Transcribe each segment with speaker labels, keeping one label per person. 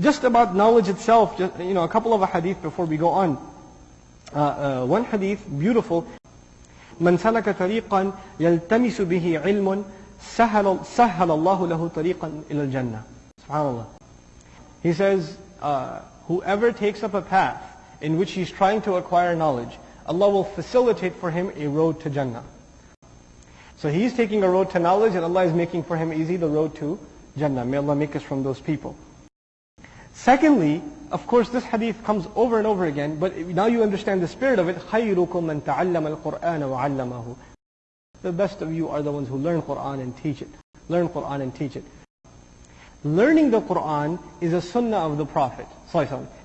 Speaker 1: just about knowledge itself, just, you know, a couple of a hadith before we go on. Uh, uh, one hadith, beautiful. من سلك طريقا يلتمس به علم سهل, سهل الله له طريقا إلى الجنة. SubhanAllah. He says, uh, whoever takes up a path in which he's trying to acquire knowledge, Allah will facilitate for him a road to Jannah. So he's taking a road to knowledge and Allah is making for him easy the road to Jannah. May Allah make us from those people. Secondly, of course this hadith comes over and over again, but now you understand the spirit of it. خَيْرُكُم مَّن تَعَلَّمَ الْقُرْآنَ وَعَلَّمَهُ The best of you are the ones who learn Qur'an and teach it. Learn Qur'an and teach it. Learning the Qur'an is a sunnah of the Prophet.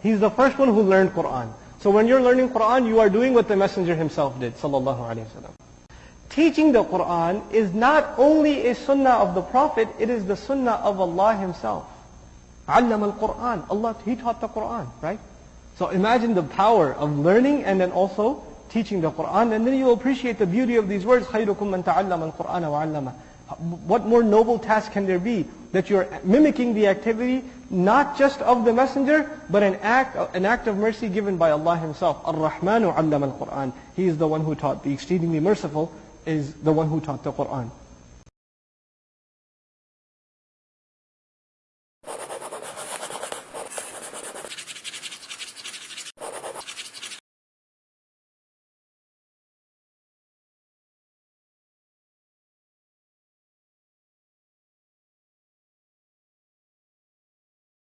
Speaker 1: He's the first one who learned Qur'an. So when you're learning Qur'an, you are doing what the Messenger himself did. Sallallahu Alaihi Wasallam. Teaching the Qur'an is not only a sunnah of the Prophet, it is the sunnah of Allah Himself. علم القرآن. Allah, He taught the Qur'an, right? So imagine the power of learning and then also teaching the Qur'an. And then you will appreciate the beauty of these words. خَيْرُكُم مَّن تَعَلَّمَ الْقُرْآنَ وَعَلَّمَ What more noble task can there be? That you're mimicking the activity, not just of the messenger, but an act, an act of mercy given by Allah Himself. Ar-Rahmanu allama al-Qur'an. He is the one who taught. The exceedingly merciful is the one who taught the Qur'an.